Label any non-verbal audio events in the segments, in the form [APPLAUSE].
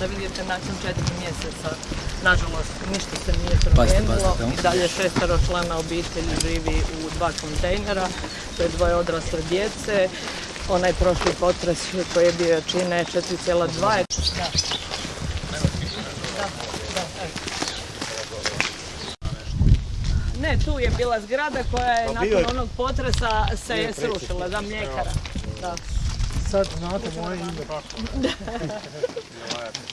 da vidite nakon četiri mjeseca, nažalost, ništa se nije promijenilo. I dalje šestero člana obitelji živi u dva kontejnera, to je dvoje odrasle djece. Onaj prošli potres koji je bio čine 4,2 je... Da. Da, da, evo. Ne, tu je bila zgrada koja je nakon onog potresa se je srušila, da mljekara. Da. Sad znate moje ime. [LAUGHS]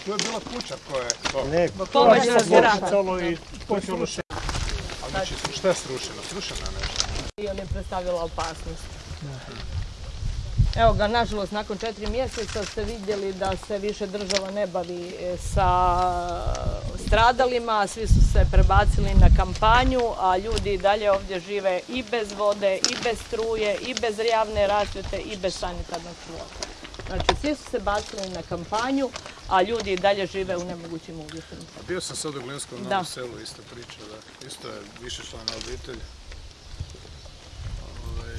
Tu je bila kuća koja je to. Ne, Pomoćna zgrada. Počelo i počelo se. A znači, šta je srušeno? Srušeno je nešto. i on je predstavila opasnost. Evo ga, nažalost, nakon četiri mjeseca ste vidjeli da se više država ne bavi e, sa stradalima, svi su se prebacili na kampanju, a ljudi i dalje ovdje žive i bez vode, i bez struje, i bez javne rasvjete, i bez sanitarnog čvora. Znači, svi su se bacili na kampanju, a ljudi i dalje žive u nemogućim uvjetima. A bio sam sad u Glinskom novom selu, ista priča, da. Isto je više člana obitelj. Ovaj,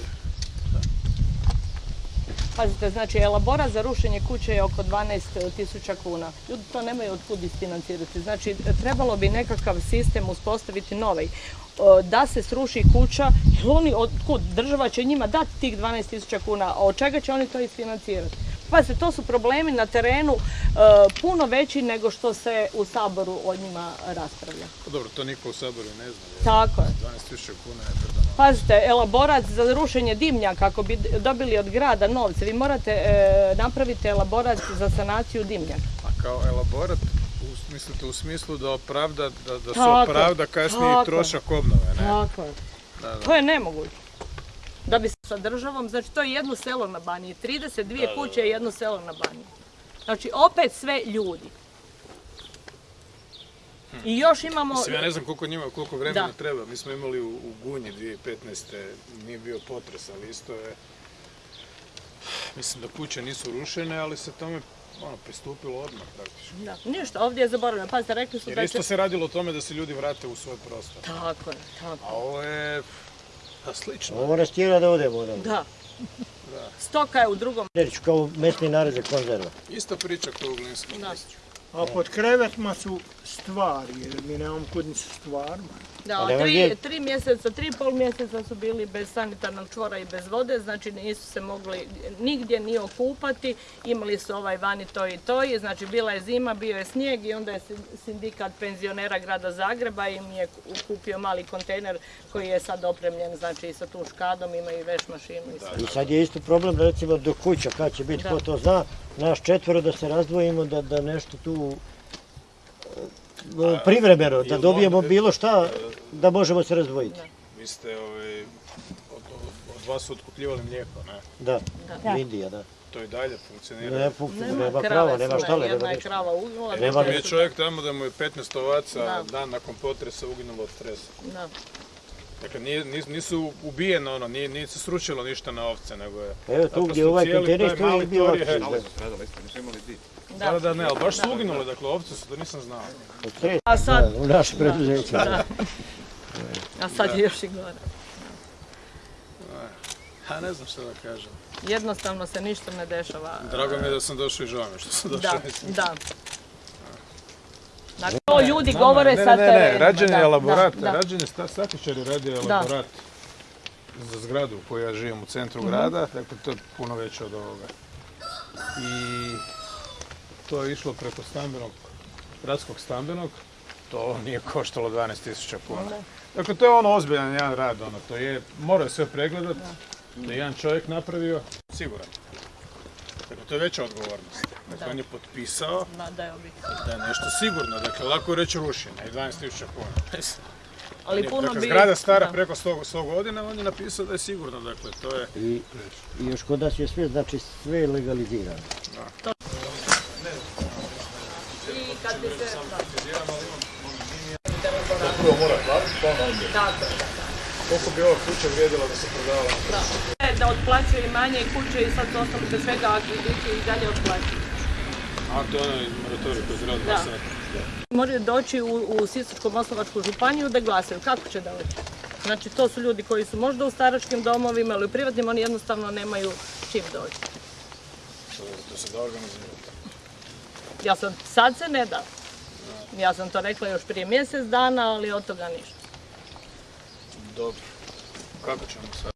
Pazite, znači elaborat za rušenje kuće je oko 12.000 kuna. Ljudi to nemaju od kud isfinancirati. Znači, trebalo bi nekakav sistem uspostaviti novi. Da se sruši kuća, oni od kud? Država će njima dati tih 12.000 kuna, a od čega će oni to isfinancirati? Pazite, to su problemi na terenu e, puno veći nego što se u Saboru o njima raspravlja. pa dobro, to niko u Saboru ne zna. je. Tako je. 12.000 kuna je predano. Pazite, elaborat za rušenje dimnjaka, ako bi dobili od grada novce, vi morate e, napraviti elaborat za sanaciju dimnjaka. A kao elaborat, u- mislite u smislu da opravda, da, da se opravda kasniji tako. trošak obnove, ne? Tako je. Da, da. To je nemoguće. Da bi se sa državom, znači to je jedno selo na Baniji, 32 kuće je jedno selo na Baniji. Znači opet sve ljudi. I još imamo... Mislim, ja ne znam koliko njima, koliko vremena Da. treba. Mi smo imali u, u Gunji 2015. nije bio potres, ali isto je... Mislim da kuće nisu rušene, ali se tome ono, pristupilo odmah praktički. Da, ništa, ovdje je zaboravljeno. Pazite, rekli su Jer da isto se radilo o tome da se ljudi vrate u svoj prostor. Tako je, tako. A ovo je pa, slično. Ovo nas tjera da odemo odavde. Da. Stoka je u drugom. Kao mesni nareze konzerva. Ista priča kao u Glinskom. A pod krevetima su stvari, jer mi nemamo kud ni sa stvarima. Da, tri, mjeseca, tri i pol mjeseca su bili bez sanitarnog čvora i bez vode, znači nisu se mogli nigdje ni okupati, imali su ovaj vani to i to i znači bila je zima, bio je snijeg i onda je sin- sindikat penzionera grada Zagreba im je ku- kupio mali kontejner koji je sad opremljen znači i sa tu škadom, ima i veš mašinu i sve. I sad je isto problem recimo do kuća kad će biti, Da. ko to zna, naš četvoro da se razdvojimo, da, da nešto tu e, privremeno, da dobijemo bilo šta, da možemo se razdvojiti. Vi ste ovaj, od, od, vas su otkupljivali mlijeko, ne? Da, Da. Indija, da. To i dalje funkcionira. Ne, fu- nema, prava, su, nema ne, štale, nema Jedna je ništa. krava uginula, Nema Je čovjek tamo da mu je 15 ovaca Da. dan nakon potresa uginulo od stresa. Da. Dakle, nisu ubijeno ono, nije, nije se srušilo ništa na ovce, nego je... Evo tu gdje ovaj stoji mali je bio tor je- lakši. Da, da, da, ne, ali baš su uginule, dakle, ovce su, to nisam znao. A sad, da, u naše preduzeće. da. A sad je još i gore. Ha, ne znam što da kažem. Jednostavno se ništa ne dešava. Drago mi je da sam došao i žao mi što sam došao. Da, da. Dakle, to ljudi govore ne, sa ne, ne, terenima, rađen je elaborat, rađen je radio elaborat za zgradu u kojoj ja živim u centru Mhm. grada, dakle to je puno veće od ovoga. I to je išlo preko stambenog, gradskog stambenog, to nije koštalo 12.000 kuna. Dakle, to je ono ozbiljan jedan rad, ono, to je, mora sve pregledat, to je jedan čovjek napravio, siguran. Dakle, to je veća odgovornost. Dakle, Da. on je potpisao Da, da je da je nešto sigurno, dakle, lako je reći rušenje i 12.000 kuna. [LAUGHS] Ali puno dakle, bi... zgrada stara da. preko 100, 100 godina, on je napisao da je sigurno, dakle, to je... I, I još kod nas je sve, znači sve je legalizirano. I kad bi se... Prvo mora platiti, pa onda Tako, da. Koliko bi ova kuća vrijedila da se prodavala? Da. Da otplaćuje manje kuće i sad ostali bez svega, a krediti i dalje otplaćuju. A to je onaj moratorij koji se radi sad. Moraju doći u, u Sisačko-Moslavačku županiju da glasaju. Kako će doći? Znači, to su ljudi koji su možda u staračkim domovima ili u privatnim, oni jednostavno nemaju čim doći. To se da organizirati. Ja sam, sad se ne da. Ja sam to rekla još prije mjesec dana, ali od toga ništa. Dobro. Kako ćemo sad?